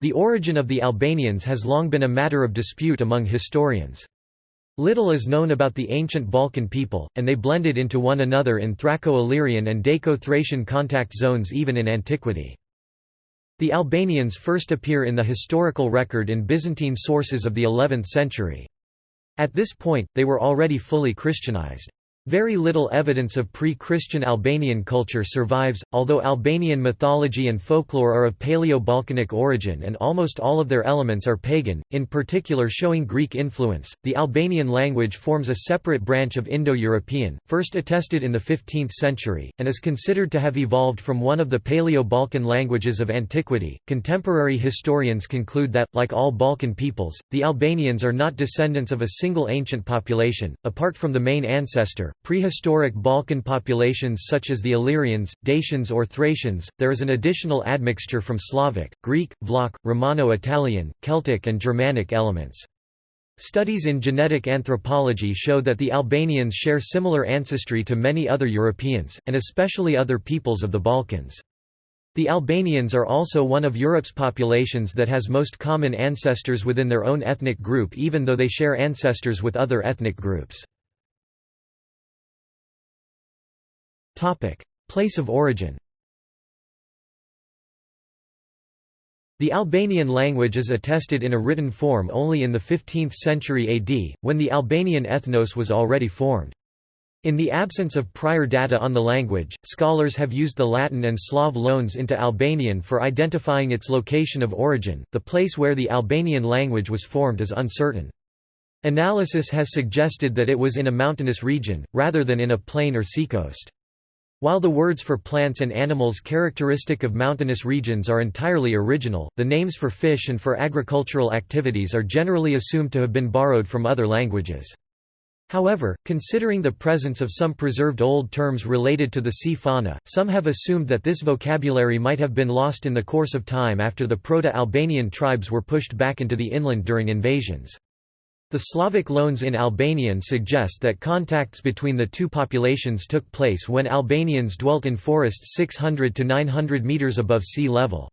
The origin of the Albanians has long been a matter of dispute among historians. Little is known about the ancient Balkan people, and they blended into one another in Thraco-Illyrian and Daco-Thracian contact zones even in antiquity. The Albanians first appear in the historical record in Byzantine sources of the 11th century. At this point, they were already fully Christianized. Very little evidence of pre-Christian Albanian culture survives, although Albanian mythology and folklore are of Paleo-Balkanic origin and almost all of their elements are pagan, in particular showing Greek influence. The Albanian language forms a separate branch of Indo-European, first attested in the 15th century, and is considered to have evolved from one of the Paleo-Balkan languages of antiquity. Contemporary historians conclude that, like all Balkan peoples, the Albanians are not descendants of a single ancient population, apart from the main ancestor, Prehistoric Balkan populations such as the Illyrians, Dacians or Thracians, there is an additional admixture from Slavic, Greek, Vlach, Romano-Italian, Celtic and Germanic elements. Studies in genetic anthropology show that the Albanians share similar ancestry to many other Europeans, and especially other peoples of the Balkans. The Albanians are also one of Europe's populations that has most common ancestors within their own ethnic group even though they share ancestors with other ethnic groups. Place of origin The Albanian language is attested in a written form only in the 15th century AD, when the Albanian ethnos was already formed. In the absence of prior data on the language, scholars have used the Latin and Slav loans into Albanian for identifying its location of origin. The place where the Albanian language was formed is uncertain. Analysis has suggested that it was in a mountainous region, rather than in a plain or seacoast. While the words for plants and animals characteristic of mountainous regions are entirely original, the names for fish and for agricultural activities are generally assumed to have been borrowed from other languages. However, considering the presence of some preserved old terms related to the sea fauna, some have assumed that this vocabulary might have been lost in the course of time after the Proto-Albanian tribes were pushed back into the inland during invasions. The Slavic loans in Albanian suggest that contacts between the two populations took place when Albanians dwelt in forests 600 to 900 meters above sea level.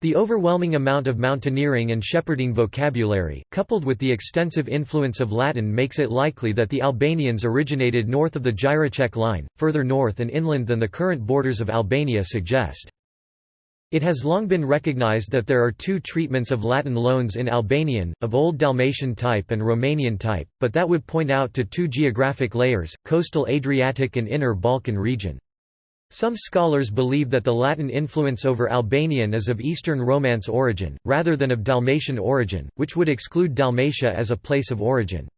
The overwhelming amount of mountaineering and shepherding vocabulary, coupled with the extensive influence of Latin makes it likely that the Albanians originated north of the Jireček line, further north and inland than the current borders of Albania suggest. It has long been recognized that there are two treatments of Latin loans in Albanian, of Old Dalmatian type and Romanian type, but that would point out to two geographic layers, coastal Adriatic and inner Balkan region. Some scholars believe that the Latin influence over Albanian is of Eastern Romance origin, rather than of Dalmatian origin, which would exclude Dalmatia as a place of origin.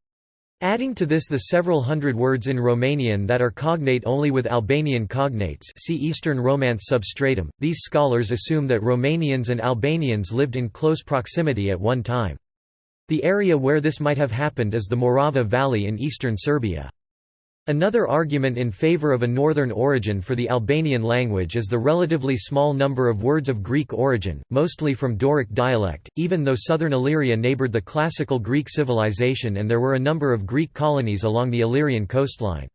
Adding to this the several hundred words in Romanian that are cognate only with Albanian cognates see Eastern Romance substratum, these scholars assume that Romanians and Albanians lived in close proximity at one time. The area where this might have happened is the Morava Valley in eastern Serbia. Another argument in favor of a northern origin for the Albanian language is the relatively small number of words of Greek origin, mostly from Doric dialect, even though southern Illyria neighbored the classical Greek civilization and there were a number of Greek colonies along the Illyrian coastline.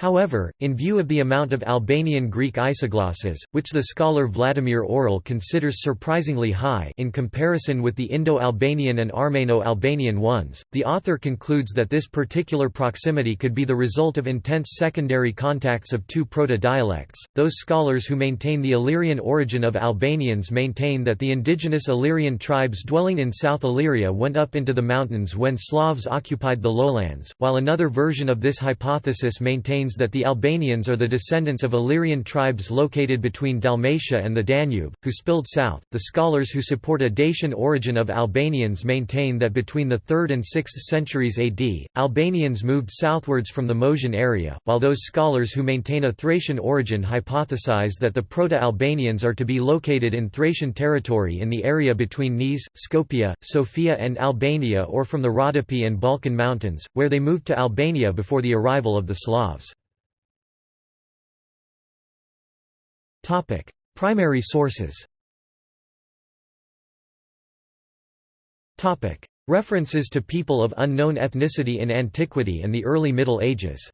However, in view of the amount of Albanian Greek isoglosses, which the scholar Vladimir Orel considers surprisingly high in comparison with the Indo-Albanian and Armeno-Albanian ones, the author concludes that this particular proximity could be the result of intense secondary contacts of two proto-dialects. Those scholars who maintain the Illyrian origin of Albanians maintain that the indigenous Illyrian tribes dwelling in South Illyria went up into the mountains when Slavs occupied the lowlands, while another version of this hypothesis maintains that the Albanians are the descendants of Illyrian tribes located between Dalmatia and the Danube, who spilled south. The scholars who support a Dacian origin of Albanians maintain that between the 3rd and 6th centuries AD, Albanians moved southwards from the Moesian area, while those scholars who maintain a Thracian origin hypothesize that the Proto-Albanians are to be located in Thracian territory in the area between Niš, Skopje, Sofia and Albania or from the Rhodope and Balkan Mountains, where they moved to Albania before the arrival of the Slavs. Primary sources. Topic: References to people of unknown ethnicity in antiquity and the early Middle Ages.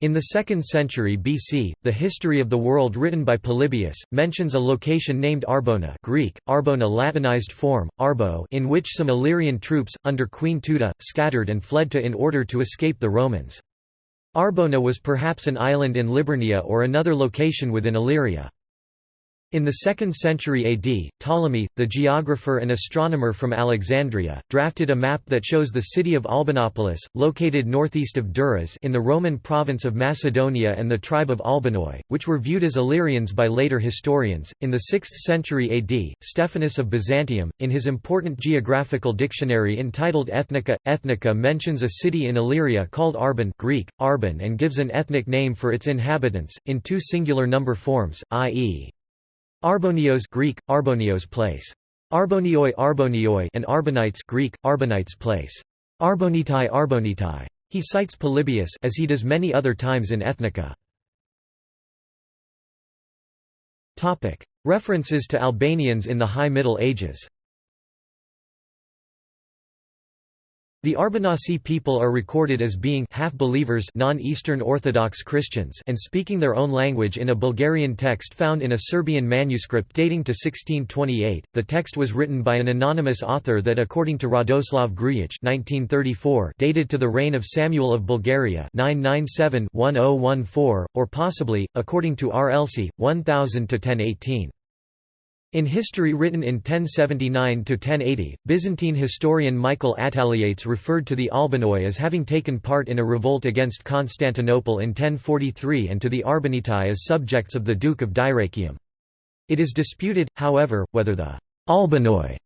In the 2nd century BC, the History of the World written by Polybius, mentions a location named Arbona Greek, Arbona Latinized form, Arbo in which some Illyrian troops, under Queen Teuta, scattered and fled to in order to escape the Romans. Arbona was perhaps an island in Liburnia or another location within Illyria. In the 2nd century AD, Ptolemy, the geographer and astronomer from Alexandria, drafted a map that shows the city of Albanopolis, located northeast of Durrës in the Roman province of Macedonia and the tribe of Albanoi, which were viewed as Illyrians by later historians. In the 6th century AD, Stephanus of Byzantium, in his important geographical dictionary entitled Ethnica, Ethnica mentions a city in Illyria called Arbon Greek, Arbon and gives an ethnic name for its inhabitants, in two singular number forms, i.e. Arbonios Greek, Arbonios place. Arbonioi Arbonioi and Arbonites Greek, Arbonites place. Arbonitai Arbonitai. He cites Polybius as he does many other times in Ethnica. References to Albanians in the High Middle Ages The Arbanasi people are recorded as being half-believers non-Eastern Orthodox Christians and speaking their own language in a Bulgarian text found in a Serbian manuscript dating to 1628. The text was written by an anonymous author that according to Radoslav Grujic 1934 dated to the reign of Samuel of Bulgaria 997-1014 or possibly according to R. Elsie 1000 to 1018. In history written in 1079–1080, Byzantine historian Michael Attaliates referred to the Albanoi as having taken part in a revolt against Constantinople in 1043 and to the Arbonitai as subjects of the Duke of Dyrrachium. It is disputed, however, whether the Albanoi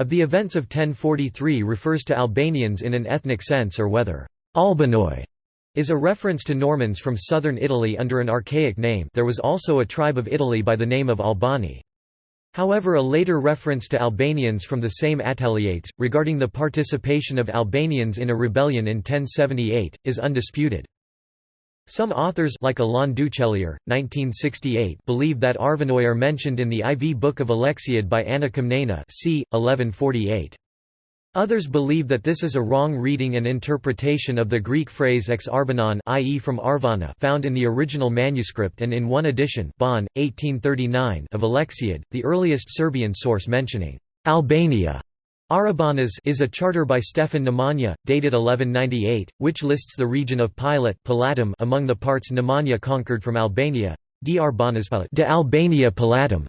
of the events of 1043 refers to Albanians in an ethnic sense or whether Albanoi is a reference to Normans from southern Italy under an archaic name there was also a tribe of Italy by the name of Albani. However a later reference to Albanians from the same Attaliates, regarding the participation of Albanians in a rebellion in 1078, is undisputed. Some authors like Alain Ducellier, 1968, believe that Arvanoi are mentioned in the IV Book of Alexiad by Anna Komnena c. 1148. Others believe that this is a wrong reading and interpretation of the Greek phrase ex arbanon i.e. from Arvana found in the original manuscript and in one edition Bonn, 1839 of Alexiad, the earliest Serbian source mentioning Albania. Arbanas is a charter by Stefan Nemanja, dated 1198, which lists the region of Pilat among the parts Nemanja conquered from Albania, de Albania Pilatum.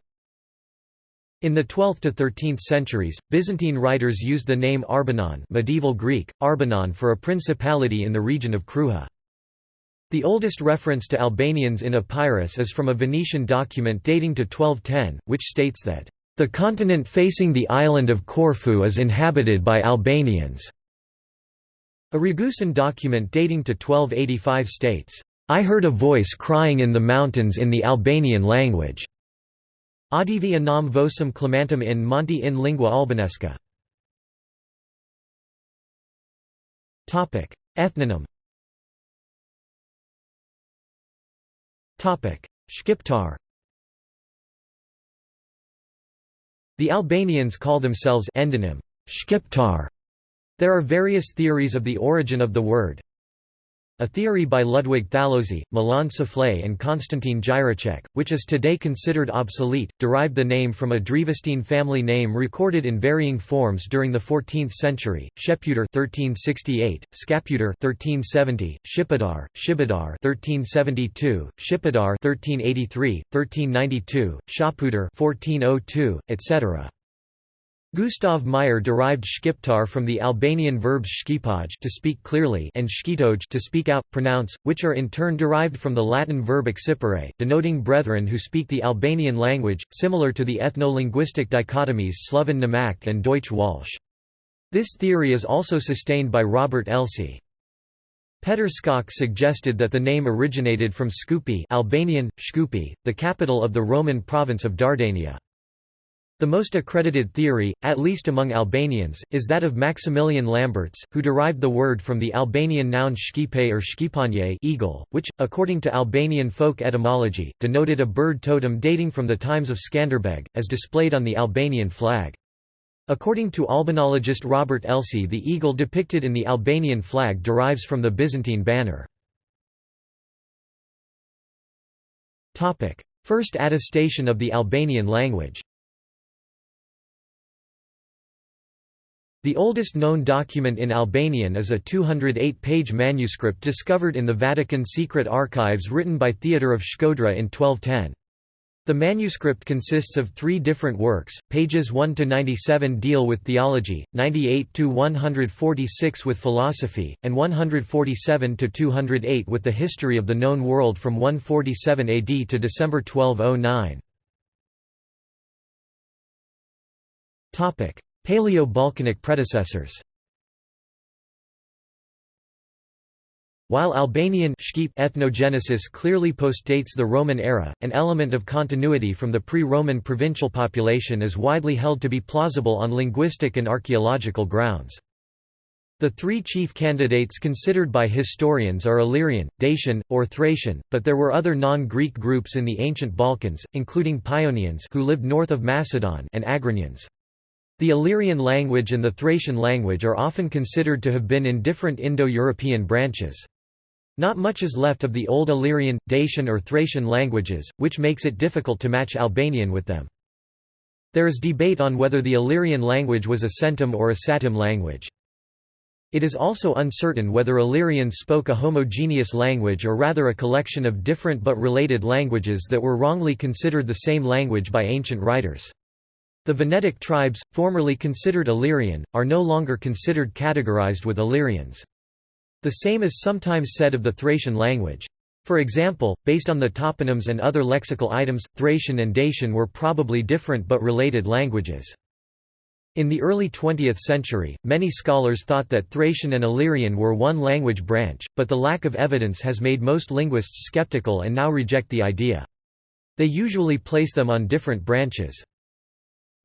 In the 12th to 13th centuries, Byzantine writers used the name Arbanon medieval Greek, Arbanon for a principality in the region of Kruja. The oldest reference to Albanians in Epirus is from a Venetian document dating to 1210, which states that, "...the continent facing the island of Corfu is inhabited by Albanians." A Ragusan document dating to 1285 states, "...I heard a voice crying in the mountains in the Albanian language." Audivi anam vocem clamantem in Monte in lingua albanesca. Ethnonym. Shqiptar The Albanians call themselves endonym Shqiptar. There are various theories of the origin of the word, a theory by Ludwig Thallóczy, Milan Šufflay and Konstantin Jireček, which is today considered obsolete, derived the name from a Drivastine family name recorded in varying forms during the 14th century, Sheputer 1368, Scaputer 1370, Shipidar, Shibidar 1372, Shipadar 1383, 1392, Shaputer 1402, etc. Gustav Meyer derived shqiptar from the Albanian verbs shkipaj to speak clearly and shkitoj to speak out, pronounce, which are in turn derived from the Latin verb accipere, denoting brethren who speak the Albanian language, similar to the ethno-linguistic dichotomies Sloven Nemac and Deutsch Welsch. This theory is also sustained by Robert Elsie. Peter Skok suggested that the name originated from Skupi Albanian, Shkupi, the capital of the Roman province of Dardania. The most accredited theory, at least among Albanians, is that of Maximilian Lambertz, who derived the word from the Albanian noun shkipe or shqipanje eagle, which, according to Albanian folk etymology, denoted a bird totem dating from the times of Skanderbeg, as displayed on the Albanian flag. According to albanologist Robert Elsie the eagle depicted in the Albanian flag derives from the Byzantine banner. First attestation of the Albanian language The oldest known document in Albanian is a 208-page manuscript discovered in the Vatican secret archives written by Theodore of Shkodra in 1210. The manuscript consists of three different works, pages 1–97 deal with theology, 98–146 with philosophy, and 147–208 with the history of the known world from 147 AD to December 1209. Paleo-Balkanic predecessors While Albanian ethnogenesis clearly postdates the Roman era, an element of continuity from the pre-Roman provincial population is widely held to be plausible on linguistic and archaeological grounds. The three chief candidates considered by historians are Illyrian, Dacian, or Thracian, but there were other non-Greek groups in the ancient Balkans, including Paeonians who lived north of Macedon and Agrianians. The Illyrian language and the Thracian language are often considered to have been in different Indo-European branches. Not much is left of the Old Illyrian, Dacian or Thracian languages, which makes it difficult to match Albanian with them. There is debate on whether the Illyrian language was a centum or a satem language. It is also uncertain whether Illyrians spoke a homogeneous language or rather a collection of different but related languages that were wrongly considered the same language by ancient writers. The Venetic tribes, formerly considered Illyrian, are no longer considered categorized with Illyrians. The same is sometimes said of the Thracian language. For example, based on the toponyms and other lexical items, Thracian and Dacian were probably different but related languages. In the early 20th century, many scholars thought that Thracian and Illyrian were one language branch, but the lack of evidence has made most linguists skeptical and now reject the idea. They usually place them on different branches.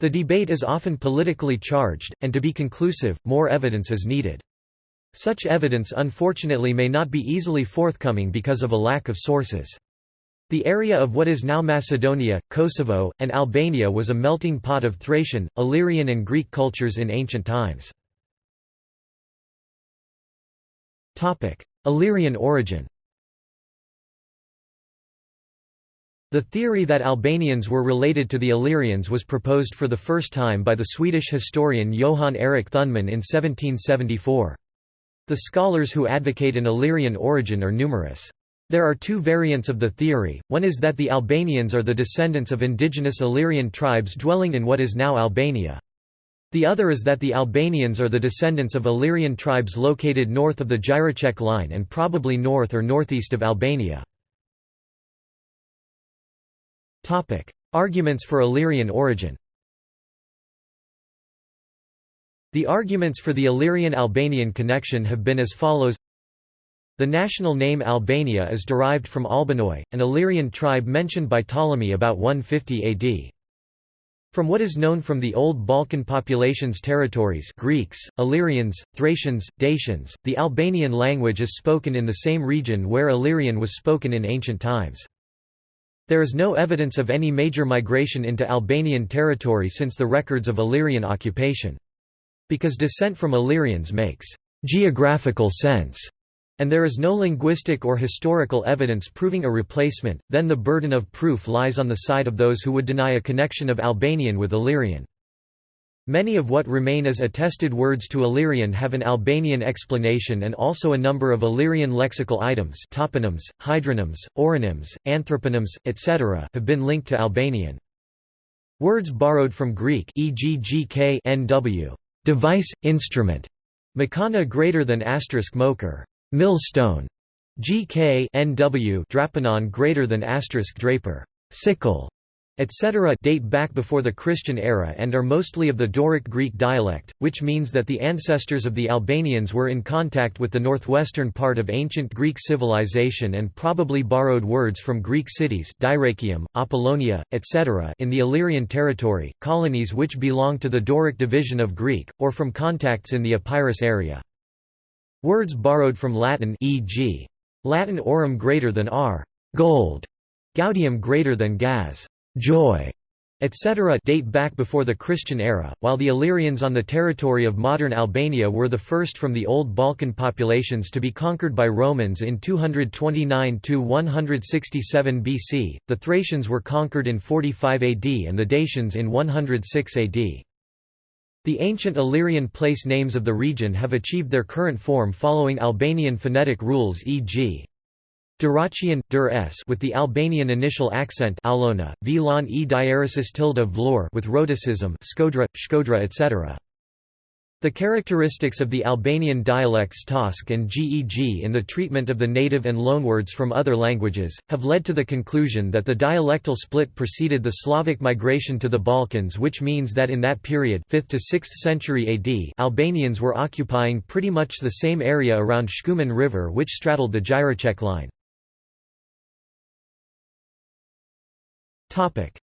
The debate is often politically charged, and to be conclusive, more evidence is needed. Such evidence unfortunately may not be easily forthcoming because of a lack of sources. The area of what is now Macedonia, Kosovo, and Albania was a melting pot of Thracian, Illyrian and Greek cultures in ancient times. Illyrian origin The theory that Albanians were related to the Illyrians was proposed for the first time by the Swedish historian Johan Erik Thunman in 1774. The scholars who advocate an Illyrian origin are numerous. There are two variants of the theory, one is that the Albanians are the descendants of indigenous Illyrian tribes dwelling in what is now Albania. The other is that the Albanians are the descendants of Illyrian tribes located north of the Jireček line and probably north or northeast of Albania. Topic: Arguments for Illyrian origin. The arguments for the Illyrian-Albanian connection have been as follows. The national name Albania is derived from Albanoi, an Illyrian tribe mentioned by Ptolemy about 150 AD. From what is known from the old Balkan populations territories Greeks, Illyrians, Thracians, Dacians, the Albanian language is spoken in the same region where Illyrian was spoken in ancient times. There is no evidence of any major migration into Albanian territory since the records of Illyrian occupation. Because descent from Illyrians makes geographical sense, and there is no linguistic or historical evidence proving a replacement, then the burden of proof lies on the side of those who would deny a connection of Albanian with Illyrian. Many of what remain as attested words to Illyrian have an Albanian explanation and also a number of Illyrian lexical items toponyms, hydronyms, oronyms, anthroponyms, etc. have been linked to Albanian. Words borrowed from Greek e.g. gk nw, device, instrument, makana greater than asterisk moker, millstone, gk nw drapanon greater than asterisk draper, sickle, etc. date back before the Christian era and are mostly of the Doric Greek dialect, which means that the ancestors of the Albanians were in contact with the northwestern part of ancient Greek civilization and probably borrowed words from Greek cities Apollonia, etc. in the Illyrian territory, colonies which belong to the Doric division of Greek, or from contacts in the Epirus area. Words borrowed from Latin e.g. Latin aurum greater than r, gold, gaudium greater than gas, joy, etc. date back before the Christian era, while the Illyrians on the territory of modern Albania were the first from the old Balkan populations to be conquered by Romans in 229–167 BC, the Thracians were conquered in 45 AD and the Dacians in 106 AD. The ancient Illyrian place names of the region have achieved their current form following Albanian phonetic rules e.g. Dyrrhachian, dur s with the Albanian initial accent Aulona, Vilon e diaresis tilde vlor with rhoticism Skodra, Shkodra etc. The characteristics of the Albanian dialects Tosk and Geg in the treatment of the native and loanwords from other languages, have led to the conclusion that the dialectal split preceded the Slavic migration to the Balkans which means that in that period 5th to 6th century AD Albanians were occupying pretty much the same area around Shkumbin River which straddled the Jireček line.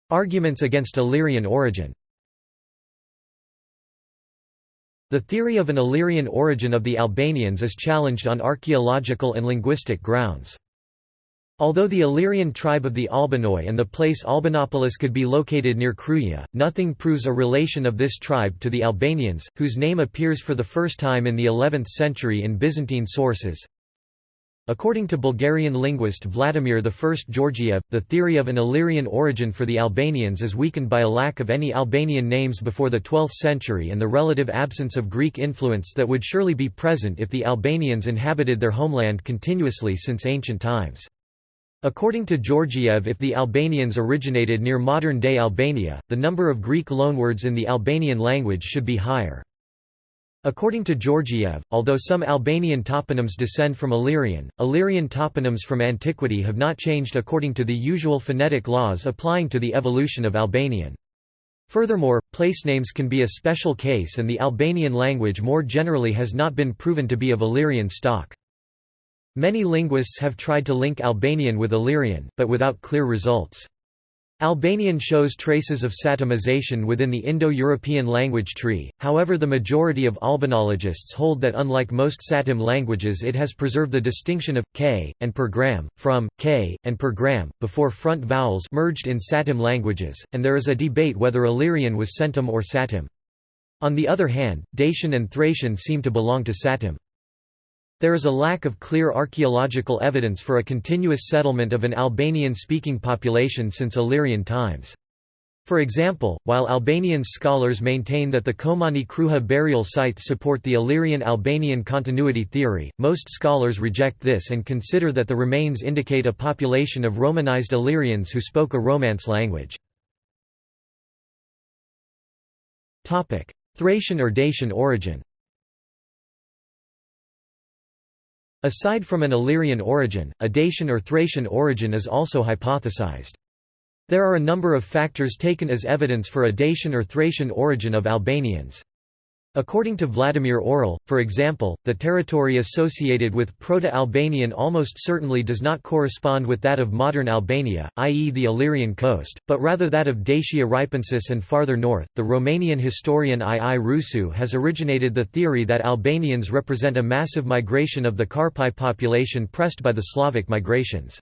Arguments against Illyrian origin The theory of an Illyrian origin of the Albanians is challenged on archaeological and linguistic grounds. Although the Illyrian tribe of the Albanoi and the place Albanopolis could be located near Kruja, nothing proves a relation of this tribe to the Albanians, whose name appears for the first time in the 11th century in Byzantine sources. According to Bulgarian linguist Vladimir I Georgiev, the theory of an Illyrian origin for the Albanians is weakened by a lack of any Albanian names before the 12th century and the relative absence of Greek influence that would surely be present if the Albanians inhabited their homeland continuously since ancient times. According to Georgiev if the Albanians originated near modern-day Albania, the number of Greek loanwords in the Albanian language should be higher. According to Georgiev, although some Albanian toponyms descend from Illyrian, Illyrian toponyms from antiquity have not changed according to the usual phonetic laws applying to the evolution of Albanian. Furthermore, place names can be a special case and the Albanian language more generally has not been proven to be of Illyrian stock. Many linguists have tried to link Albanian with Illyrian, but without clear results. Albanian shows traces of Satemization within the Indo-European language tree, however the majority of Albanologists hold that unlike most Satem languages it has preserved the distinction of, k, and per gram, from, k, and per gram, before front vowels merged in Satem languages, and there is a debate whether Illyrian was Centum or Satem. On the other hand, Dacian and Thracian seem to belong to Satem. There is a lack of clear archaeological evidence for a continuous settlement of an Albanian-speaking population since Illyrian times. For example, while Albanian scholars maintain that the Komani Kruja burial sites support the Illyrian-Albanian continuity theory, most scholars reject this and consider that the remains indicate a population of Romanized Illyrians who spoke a Romance language. Thracian or Dacian origin Aside from an Illyrian origin, a Dacian or Thracian origin is also hypothesized. There are a number of factors taken as evidence for a Dacian or Thracian origin of Albanians. According to Vladimir Orel, for example, the territory associated with Proto-Albanian almost certainly does not correspond with that of modern Albania, i.e. the Illyrian coast, but rather that of Dacia Ripensis and farther north. The Romanian historian I. I. Rusu has originated the theory that Albanians represent a massive migration of the Karpai population pressed by the Slavic migrations.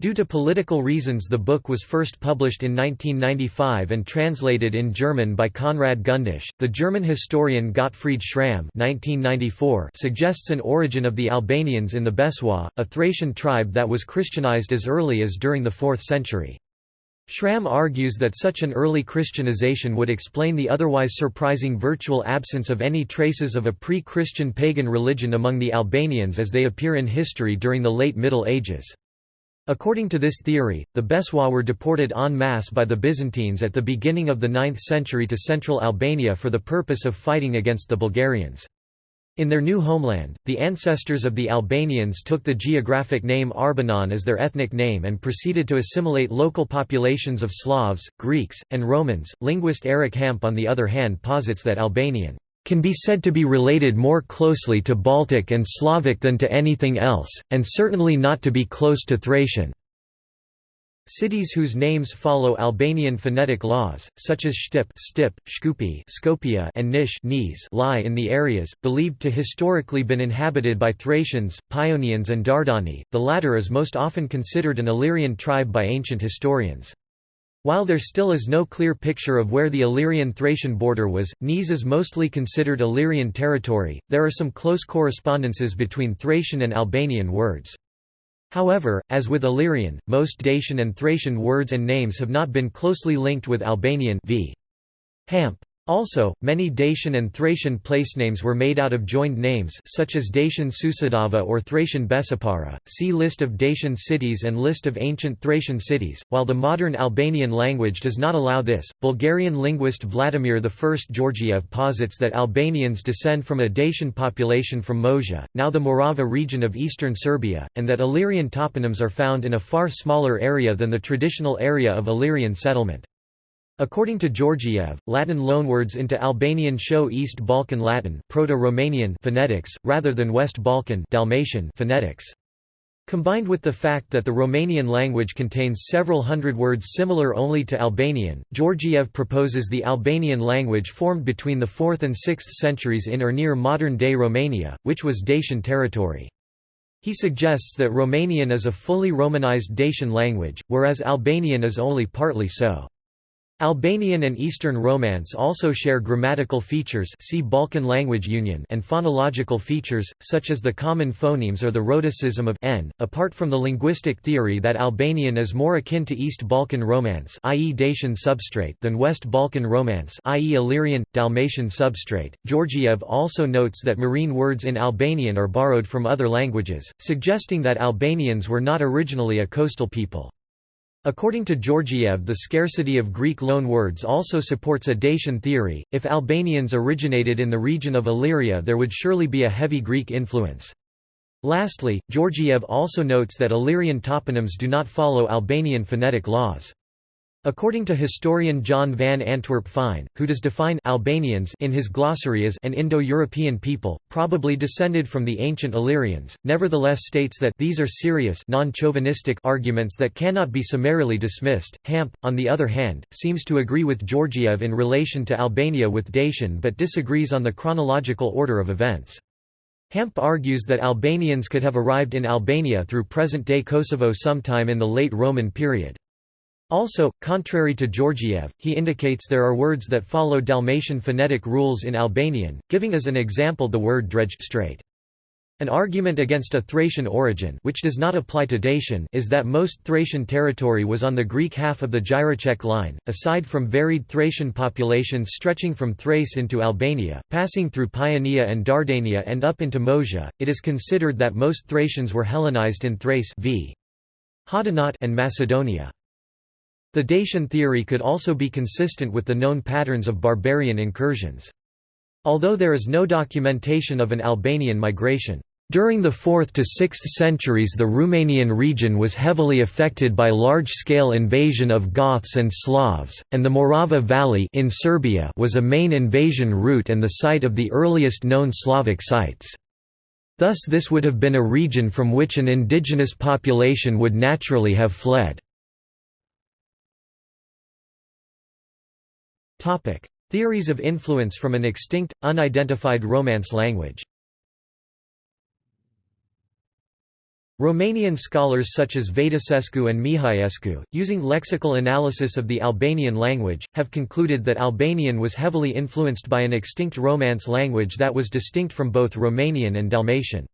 Due to political reasons the book was first published in 1995 and translated in German by Konrad Gundisch. The German historian Gottfried Schramm (1994) suggests an origin of the Albanians in the Besuaa, a Thracian tribe that was Christianized as early as during the 4th century. Schramm argues that such an early Christianization would explain the otherwise surprising virtual absence of any traces of a pre-Christian pagan religion among the Albanians as they appear in history during the late Middle Ages. According to this theory, the Besuaa were deported en masse by the Byzantines at the beginning of the 9th century to central Albania for the purpose of fighting against the Bulgarians. In their new homeland, the ancestors of the Albanians took the geographic name Arbanon as their ethnic name and proceeded to assimilate local populations of Slavs, Greeks, and Romans. Linguist Eric Hamp, on the other hand, posits that Albanian can be said to be related more closely to Baltic and Slavic than to anything else, and certainly not to be close to Thracian. Cities whose names follow Albanian phonetic laws, such as Shtip, Stip, Shkupi, Skopje, and Nish, Niz, lie in the areas believed to historically been inhabited by Thracians, Paeonians, and Dardani. The latter is most often considered an Illyrian tribe by ancient historians. While there still is no clear picture of where the Illyrian-Thracian border was, Niš is mostly considered Illyrian territory. There are some close correspondences between Thracian and Albanian words. However, as with Illyrian, most Dacian and Thracian words and names have not been closely linked with Albanian v. Hamp. Also, many Dacian and Thracian placenames were made out of joined names such as Dacian Susedava or Thracian Besipara. See List of Dacian cities and List of ancient Thracian cities. While the modern Albanian language does not allow this, Bulgarian linguist Vladimir I Georgiev posits that Albanians descend from a Dacian population from Moesia, now the Morava region of eastern Serbia, and that Illyrian toponyms are found in a far smaller area than the traditional area of Illyrian settlement. According to Georgiev, Latin loanwords into Albanian show East Balkan Latin Proto-Romanian phonetics, rather than West Balkan Dalmatian phonetics. Combined with the fact that the Romanian language contains several hundred words similar only to Albanian, Georgiev proposes the Albanian language formed between the 4th and 6th centuries in or near modern-day Romania, which was Dacian territory. He suggests that Romanian is a fully Romanized Dacian language, whereas Albanian is only partly so. Albanian and Eastern Romance also share grammatical features see Balkan language union and phonological features, such as the common phonemes or the rhotacism of n. Apart from the linguistic theory that Albanian is more akin to East Balkan Romance i.e. Dacian substrate than West Balkan Romance i.e. Illyrian, Dalmatian substrate, Georgiev also notes that marine words in Albanian are borrowed from other languages, suggesting that Albanians were not originally a coastal people. According to Georgiev the scarcity of Greek loanwords also supports a Dacian theory, if Albanians originated in the region of Illyria there would surely be a heavy Greek influence. Lastly, Georgiev also notes that Illyrian toponyms do not follow Albanian phonetic laws. According to historian John van Antwerp Fine, who does define Albanians in his glossary as an Indo-European people, probably descended from the ancient Illyrians, nevertheless states that these are serious non-chauvinistic arguments that cannot be summarily dismissed. Hamp, on the other hand, seems to agree with Georgiev in relation to Albania with Dacian but disagrees on the chronological order of events. Hamp argues that Albanians could have arrived in Albania through present-day Kosovo sometime in the late Roman period. Also, contrary to Georgiev, he indicates there are words that follow Dalmatian phonetic rules in Albanian, giving as an example the word dredged straight. An argument against a Thracian origin which does not apply to Dacian is that most Thracian territory was on the Greek half of the Jireček line, aside from varied Thracian populations stretching from Thrace into Albania, passing through Paeonia and Dardania and up into Moesia, it is considered that most Thracians were Hellenized in Thrace v. and Macedonia. The Dacian theory could also be consistent with the known patterns of barbarian incursions. Although there is no documentation of an Albanian migration, during the 4th to 6th centuries the Romanian region was heavily affected by large-scale invasion of Goths and Slavs, and the Morava Valley in Serbia was a main invasion route and the site of the earliest known Slavic sites. Thus this would have been a region from which an indigenous population would naturally have fled. Topic: Theories of influence from an extinct, unidentified Romance language. Romanian scholars such as Vaidesescu and Mihaescu, using lexical analysis of the Albanian language, have concluded that Albanian was heavily influenced by an extinct Romance language that was distinct from both Romanian and Dalmatian.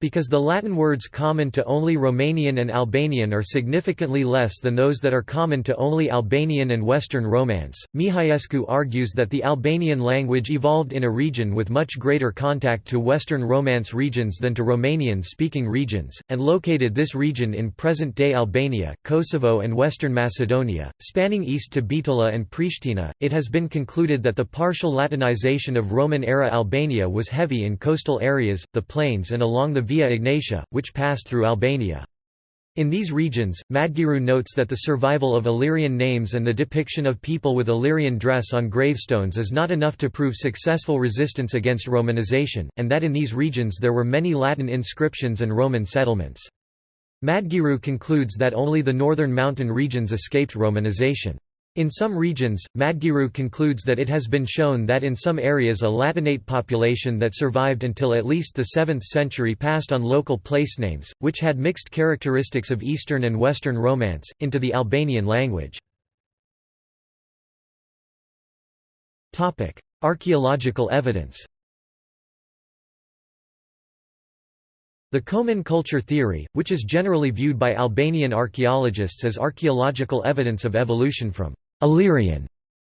Because the Latin words common to only Romanian and Albanian are significantly less than those that are common to only Albanian and Western Romance, Mihaescu argues that the Albanian language evolved in a region with much greater contact to Western Romance regions than to Romanian-speaking regions, and located this region in present-day Albania, Kosovo and Western Macedonia, spanning east to Bitola and Pristina. It has been concluded that the partial Latinization of Roman-era Albania was heavy in coastal areas, the plains and along the Via Egnatia, which passed through Albania. In these regions, Madgearu notes that the survival of Illyrian names and the depiction of people with Illyrian dress on gravestones is not enough to prove successful resistance against Romanization, and that in these regions there were many Latin inscriptions and Roman settlements. Madgearu concludes that only the northern mountain regions escaped Romanization. In some regions, Madgearu concludes that it has been shown that in some areas a Latinate population that survived until at least the 7th century passed on local place names, which had mixed characteristics of Eastern and Western Romance, into the Albanian language. Archaeological evidence The Komani culture theory, which is generally viewed by Albanian archaeologists as archaeological evidence of evolution from Illyrian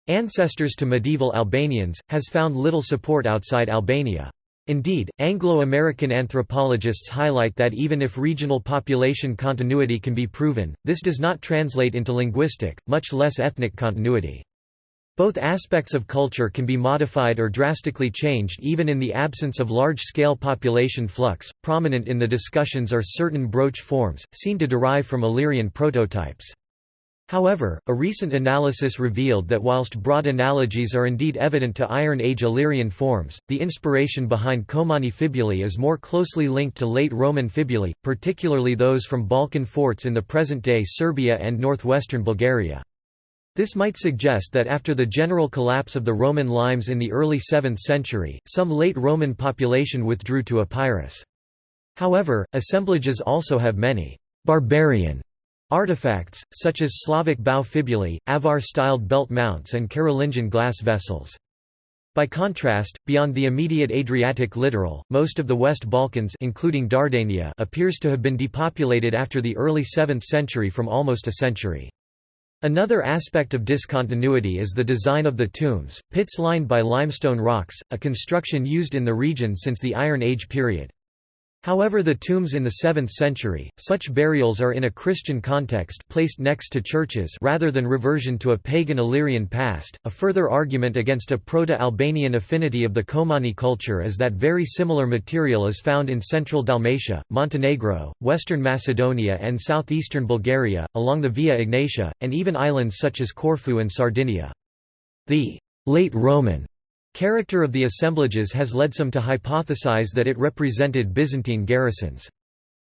ancestors to medieval Albanians, has found little support outside Albania. Indeed, Anglo-American anthropologists highlight that even if regional population continuity can be proven, this does not translate into linguistic, much less ethnic continuity. Both aspects of culture can be modified or drastically changed even in the absence of large-scale population flux. Prominent in the discussions are certain brooch forms, seen to derive from Illyrian prototypes. However, a recent analysis revealed that whilst broad analogies are indeed evident to Iron Age Illyrian forms, the inspiration behind Komani fibulae is more closely linked to late Roman fibulae, particularly those from Balkan forts in the present-day Serbia and northwestern Bulgaria. This might suggest that after the general collapse of the Roman limes in the early 7th century, some late Roman population withdrew to Epirus. However, assemblages also have many «barbarian» artifacts, such as Slavic bow fibulae, Avar-styled belt mounts and Carolingian glass vessels. By contrast, beyond the immediate Adriatic littoral, most of the West Balkans including Dardania appears to have been depopulated after the early 7th century from almost a century. Another aspect of discontinuity is the design of the tombs, pits lined by limestone rocks, a construction used in the region since the Iron Age period. However the tombs in the 7th century, such burials are in a Christian context placed next to churches rather than reversion to a pagan Illyrian past. A further argument against a Proto-Albanian affinity of the Komani culture is that very similar material is found in central Dalmatia, Montenegro, western Macedonia and southeastern Bulgaria, along the Via Egnatia, and even islands such as Corfu and Sardinia. The late Roman Character of the assemblages has led some to hypothesize that it represented Byzantine garrisons.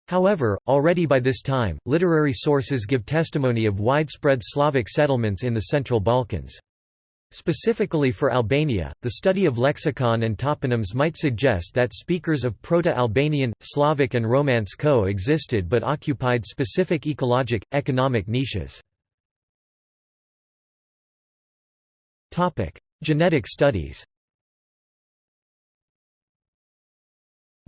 However, already by this time, literary sources give testimony of widespread Slavic settlements in the Central Balkans. Specifically for Albania, the study of lexicon and toponyms might suggest that speakers of Proto-Albanian, Slavic and Romance co-existed but occupied specific ecologic, economic niches. Genetic studies.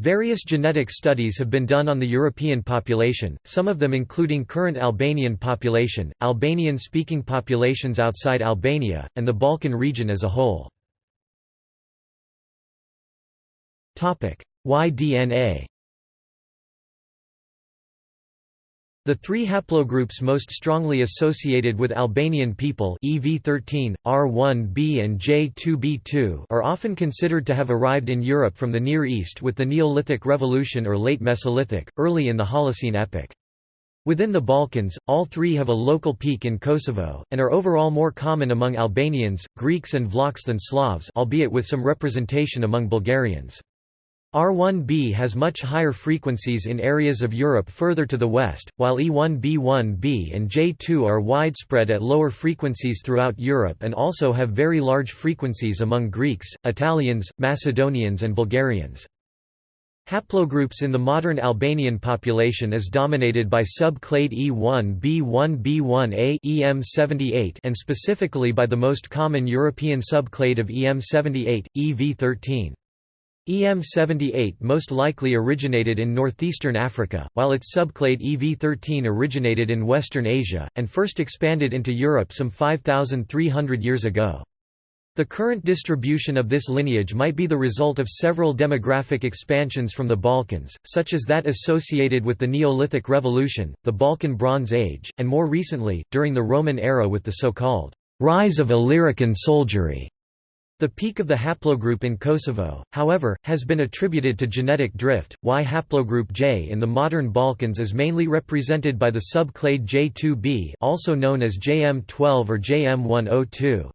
Various genetic studies have been done on the European population, some of them including current Albanian population, Albanian-speaking populations outside Albania, and the Balkan region as a whole. Y-DNA The three haplogroups most strongly associated with Albanian people EV13, R1b and J2b2 are often considered to have arrived in Europe from the Near East with the Neolithic Revolution or Late Mesolithic, early in the Holocene epoch. Within the Balkans, all three have a local peak in Kosovo, and are overall more common among Albanians, Greeks and Vlachs than Slavs albeit with some representation among Bulgarians. R1b has much higher frequencies in areas of Europe further to the west, while E1b1b and J2 are widespread at lower frequencies throughout Europe and also have very large frequencies among Greeks, Italians, Macedonians and Bulgarians. Haplogroups in the modern Albanian population is dominated by subclade E1b1b1a EM78 and specifically by the most common European subclade of EM78, EV13. EM78 most likely originated in northeastern Africa, while its subclade EV13 originated in Western Asia, and first expanded into Europe some 5,300 years ago. The current distribution of this lineage might be the result of several demographic expansions from the Balkans, such as that associated with the Neolithic Revolution, the Balkan Bronze Age, and more recently, during the Roman era with the so-called rise of Illyrican soldiery. The peak of the haplogroup in Kosovo, however, has been attributed to genetic drift. Y haplogroup J in the modern Balkans is mainly represented by the subclade J2b, also known as JM12 or JM102.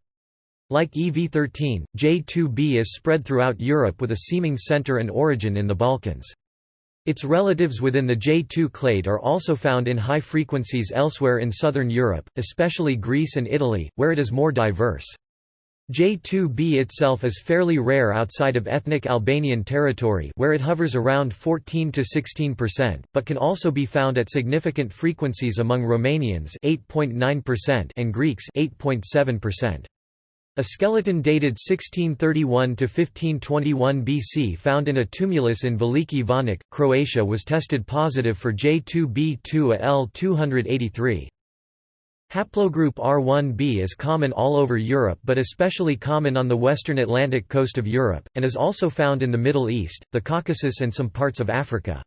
Like EV13, J2b is spread throughout Europe with a seeming center and origin in the Balkans. Its relatives within the J2 clade are also found in high frequencies elsewhere in southern Europe, especially Greece and Italy, where it is more diverse. J2b itself is fairly rare outside of ethnic Albanian territory where it hovers around 14–16%, but can also be found at significant frequencies among Romanians 8.9% and Greeks 8.7%. A skeleton dated 1631–1521 BC found in a tumulus in Veliki Vanuk, Croatia was tested positive for J2b2Al283. Haplogroup R1b is common all over Europe but especially common on the western Atlantic coast of Europe, and is also found in the Middle East, the Caucasus and some parts of Africa.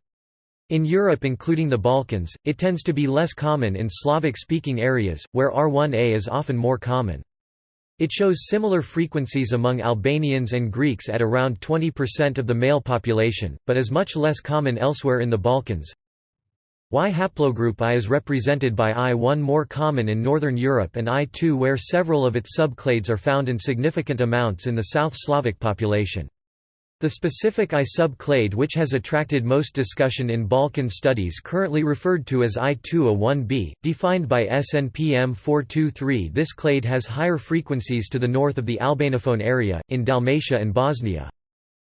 In Europe including the Balkans, it tends to be less common in Slavic-speaking areas, where R1a is often more common. It shows similar frequencies among Albanians and Greeks at around 20% of the male population, but is much less common elsewhere in the Balkans. Y haplogroup I is represented by I1 more common in Northern Europe and I2 where several of its subclades are found in significant amounts in the South Slavic population. The specific I subclade which has attracted most discussion in Balkan studies currently referred to as I2A1b, defined by SNPM 423 this clade has higher frequencies to the north of the Albanophone area, in Dalmatia and Bosnia.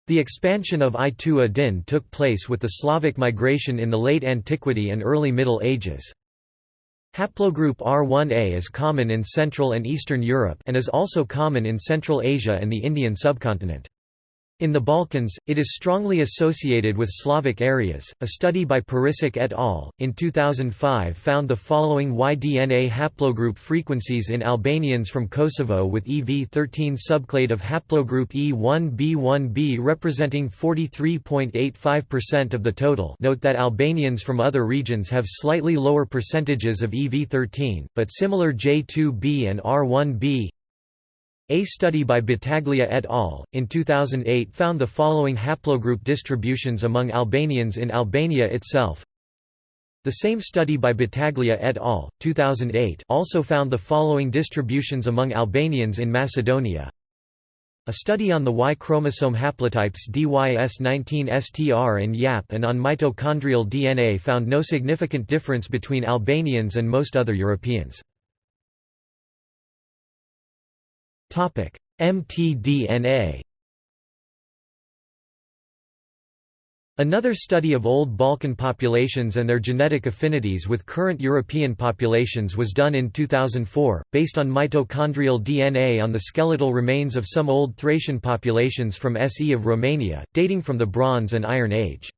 The expansion of I2A din took place with the Slavic migration in the late antiquity and early Middle Ages. Haplogroup R1a is common in Central and Eastern Europe and is also common in Central Asia and the Indian subcontinent. In the Balkans, it is strongly associated with Slavic areas. A study by Peričić et al. in 2005 found the following Y-DNA haplogroup frequencies in Albanians from Kosovo with EV13 subclade of haplogroup E1b1b representing 43.85% of the total. Note that Albanians from other regions have slightly lower percentages of EV13, but similar J2b and R1b a study by Battaglia et al. in 2008 found the following haplogroup distributions among Albanians in Albania itself. The same study by Battaglia et al. 2008 also found the following distributions among Albanians in Macedonia. A study on the Y chromosome haplotypes DYS19STR and YAP and on mitochondrial DNA found no significant difference between Albanians and most other Europeans. mtDNA Another study of old Balkan populations and their genetic affinities with current European populations was done in 2004, based on mitochondrial DNA on the skeletal remains of some old Thracian populations from SE of Romania, dating from the Bronze and Iron Age.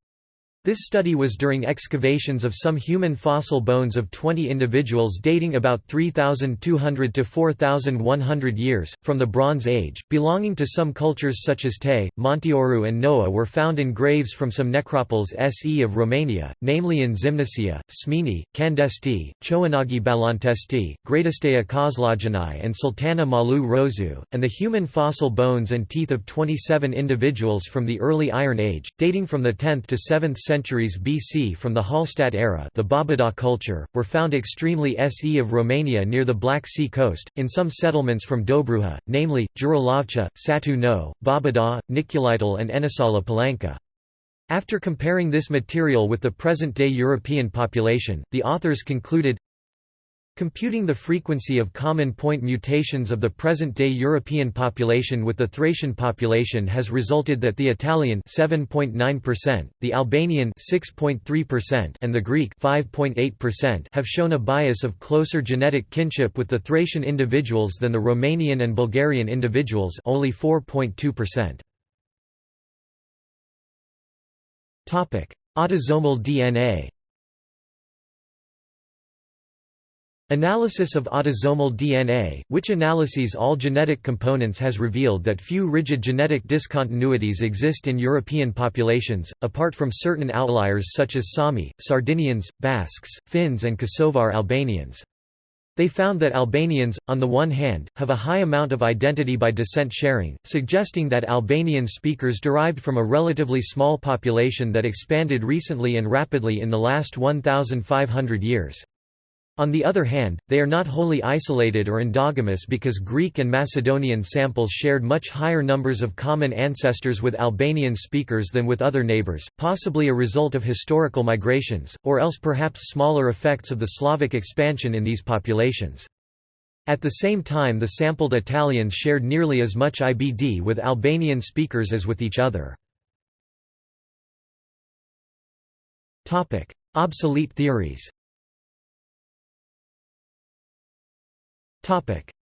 This study was during excavations of some human fossil bones of 20 individuals dating about 3,200 to 4,100 years, from the Bronze Age, belonging to some cultures such as Tei, Monteoru and Noua were found in graves from some necropoles SE of Romania, namely in Zimnicea, Smini, Kandesti, Choanagi Balantesti, Greatestea Kozlogeni and Sultana Malu Rozu, and the human fossil bones and teeth of 27 individuals from the early Iron Age, dating from the 10th to 7th century centuries BC from the Hallstatt era the Babadag culture, were found extremely SE of Romania near the Black Sea coast, in some settlements from Dobruja, namely, Jurilovca, Satu No, Babadag, Niculițel and Enisala Palanka. After comparing this material with the present-day European population, the authors concluded, Computing the frequency of common point mutations of the present-day European population with the Thracian population has resulted that the Italian 7.9%, the Albanian 6.3% and the Greek 5.8% have shown a bias of closer genetic kinship with the Thracian individuals than the Romanian and Bulgarian individuals only 4.2%. Topic: Autosomal DNA Analysis of autosomal DNA, which analyses all genetic components has revealed that few rigid genetic discontinuities exist in European populations, apart from certain outliers such as Sami, Sardinians, Basques, Finns and Kosovar Albanians. They found that Albanians, on the one hand, have a high amount of identity by descent sharing, suggesting that Albanian speakers derived from a relatively small population that expanded recently and rapidly in the last 1,500 years. On the other hand, they are not wholly isolated or endogamous because Greek and Macedonian samples shared much higher numbers of common ancestors with Albanian speakers than with other neighbors, possibly a result of historical migrations, or else perhaps smaller effects of the Slavic expansion in these populations. At the same time the sampled Italians shared nearly as much IBD with Albanian speakers as with each other. Obsolete theories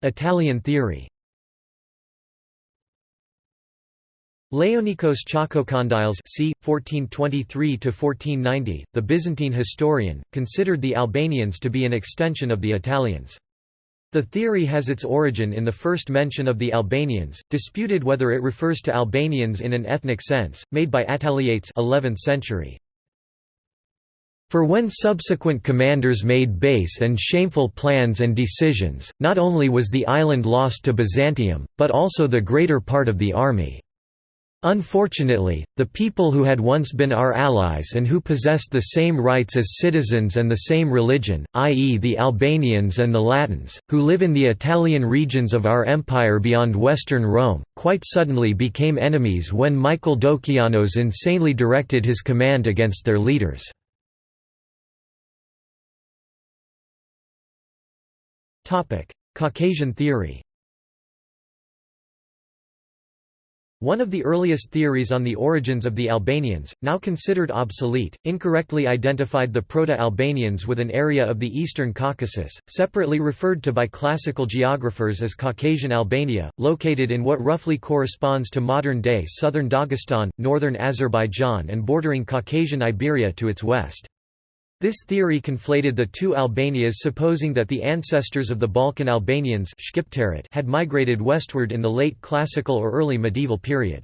Italian theory Laonikos Chalkokondyles c. 1423–1490, the Byzantine historian, considered the Albanians to be an extension of the Italians. The theory has its origin in the first mention of the Albanians, disputed whether it refers to Albanians in an ethnic sense, made by Attaliates 11th century. For when subsequent commanders made base and shameful plans and decisions, not only was the island lost to Byzantium, but also the greater part of the army. Unfortunately, the people who had once been our allies and who possessed the same rights as citizens and the same religion, i.e. the Albanians and the Latins, who live in the Italian regions of our empire beyond western Rome, quite suddenly became enemies when Michael Doukianos insanely directed his command against their leaders. Caucasian theory One of the earliest theories on the origins of the Albanians, now considered obsolete, incorrectly identified the Proto-Albanians with an area of the eastern Caucasus, separately referred to by classical geographers as Caucasian Albania, located in what roughly corresponds to modern-day southern Dagestan, northern Azerbaijan and bordering Caucasian Iberia to its west. This theory conflated the two Albanias supposing that the ancestors of the Balkan Albanians had migrated westward in the late classical or early medieval period.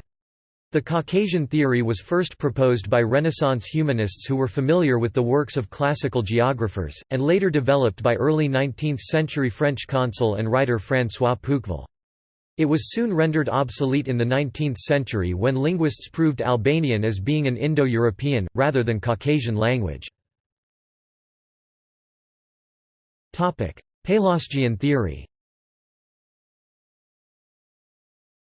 The Caucasian theory was first proposed by Renaissance humanists who were familiar with the works of classical geographers, and later developed by early 19th-century French consul and writer François Pouqueville. It was soon rendered obsolete in the 19th century when linguists proved Albanian as being an Indo-European, rather than Caucasian language. Pelasgian theory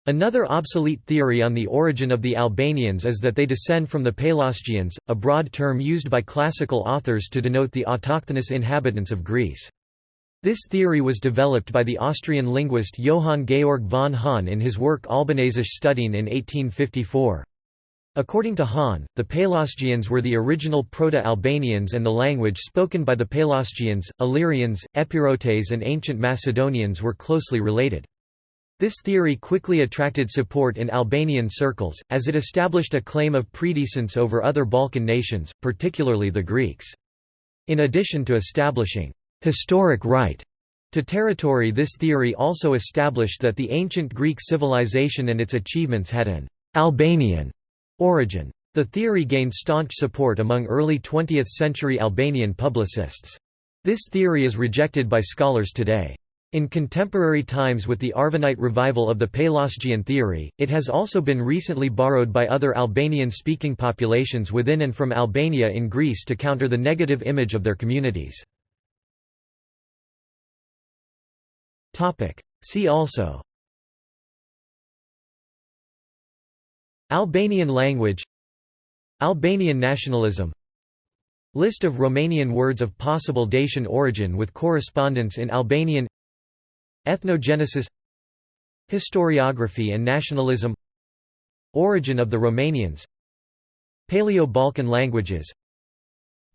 Another obsolete theory on the origin of the Albanians is that they descend from the Pelasgians, a broad term used by classical authors to denote the autochthonous inhabitants of Greece. This theory was developed by the Austrian linguist Johann Georg von Hahn in his work Albanesische Studien in 1854. According to Hahn, the Pelasgians were the original Proto-Albanians and the language spoken by the Pelasgians, Illyrians, Epirotes and ancient Macedonians were closely related. This theory quickly attracted support in Albanian circles, as it established a claim of predecessence over other Balkan nations, particularly the Greeks. In addition to establishing historic right to territory this theory also established that the ancient Greek civilization and its achievements had an Albanian Origin. The theory gained staunch support among early 20th-century Albanian publicists. This theory is rejected by scholars today. In contemporary times with the Arvanite revival of the Pelasgian theory, it has also been recently borrowed by other Albanian-speaking populations within and from Albania in Greece to counter the negative image of their communities. See also Albanian language Albanian nationalism. List of Romanian words of possible Dacian origin with correspondence in Albanian. Ethnogenesis Historiography and nationalism. Origin of the Romanians. Paleo-Balkan languages.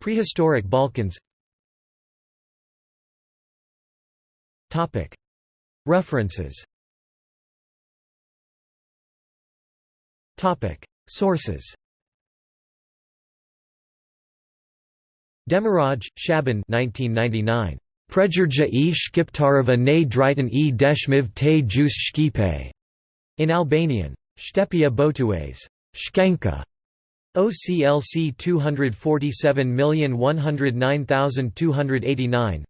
Prehistoric Balkans. References Sources Demiraj, Shaban 1999. Prejerja e Shqiptareva ne e deshmiv te gjus shqipe. In Albanian. Shtepia Botues. Shkenka. OCLC 247109289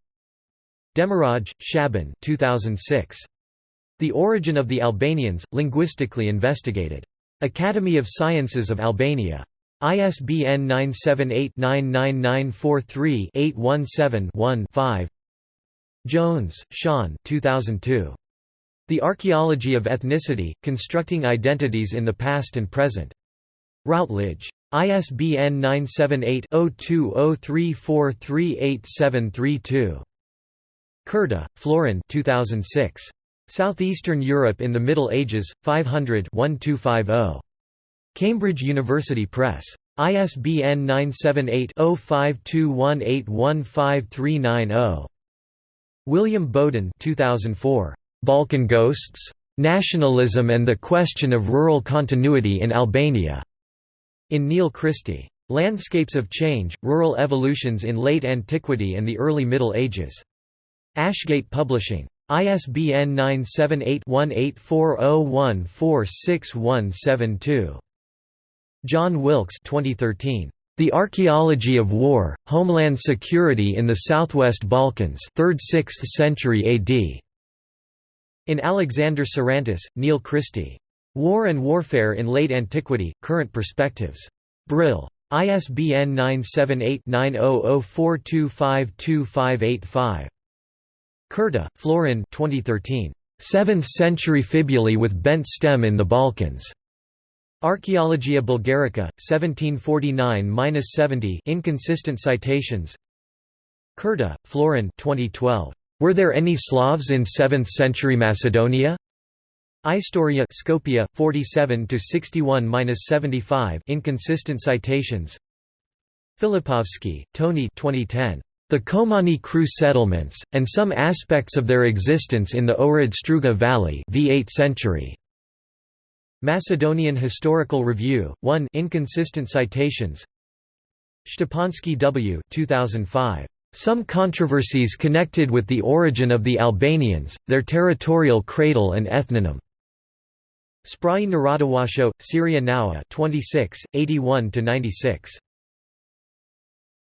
Demiraj, Shaban 2006. The Origin of the Albanians, Linguistically Investigated. Academy of Sciences of Albania. ISBN 978-99943-817-1-5 Jones, Sean 2002. The Archaeology of Ethnicity, Constructing Identities in the Past and Present. Routledge. ISBN 978-0203438732. Curta, Florin 2006. Southeastern Europe in the Middle Ages, 500 1250. Cambridge University Press. ISBN 978-0521815390. William Bowden 2004. Balkan Ghosts? Nationalism and the Question of Rural Continuity in Albania", in Neil Christie. Landscapes of Change, Rural Evolutions in Late Antiquity and the Early Middle Ages. Ashgate Publishing. ISBN 978-1840146172. John Wilkes 2013. The Archaeology of War, Homeland Security in the Southwest Balkans 3rd–6th century AD. In Alexander Sarantis, Neil Christie. War and Warfare in Late Antiquity, Current Perspectives. Brill. ISBN 978-9004252585. Curta, Florin 2013. Seventh Century Fibulae with Bent Stem in the Balkans. Archaeologia Bulgarica, 1749–70 inconsistent citations Curta, Florin 2012. Were there any Slavs in 7th century Macedonia? Istoria Skopje 47 to 61-75 inconsistent citations Filipovsky, Tony 2010 The Komani Kru settlements and some aspects of their existence in the Ohrid Struga valley v8th century Macedonian Historical Review 1 inconsistent citations Stepansky W 2005 some controversies connected with the origin of the Albanians, their territorial cradle and ethnonym. Sprayi Narodowosho, Seria Nowa 26, 81–96.